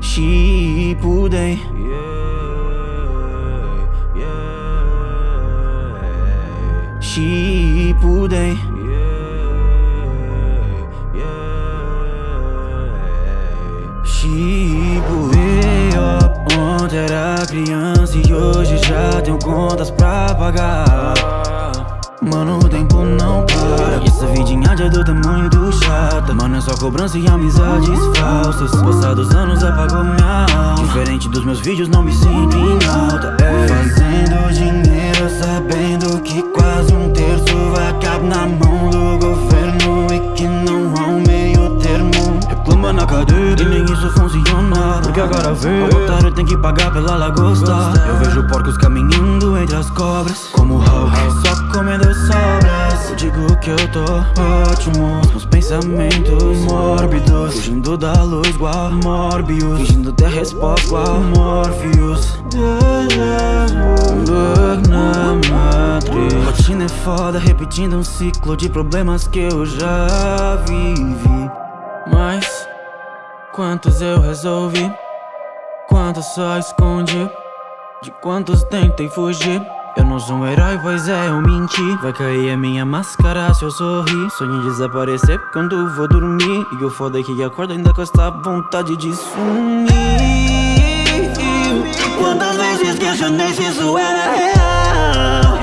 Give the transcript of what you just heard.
She pudei. Yeah, yeah. Pudei. Yeah, yeah. Pudei. Ontem era criança e hoje já tenho contas pra pagar. Mano, o tempo não Só cobrança e amizades falsas. Passados anos apagou minha alma. Diferente dos meus vídeos, não me sinto em alta. É. Fazendo dinheiro Porque agora vê, o otário tem que pagar pela lagosta. Eu vejo porcos caminhando entre as cobras. Como Hulk, só comendo sobras. Eu digo que eu tô ótimo. Os pensamentos mórbidos. Fugindo da luz igual Morbius Fingindo ter resposta igual Morpheus na matriz. Rotina é foda, repetindo um ciclo de problemas que eu já vivi. Mas quantos eu resolvi? Só escondi? De quantos tentei fugir? Eu não sou um herói, pois é, eu menti. Vai cair a minha máscara se eu sorrir. Sonho em desaparecer quando vou dormir. E o foda é que acordo ainda com esta vontade de sumir. Quantas vezes questionei se isso era real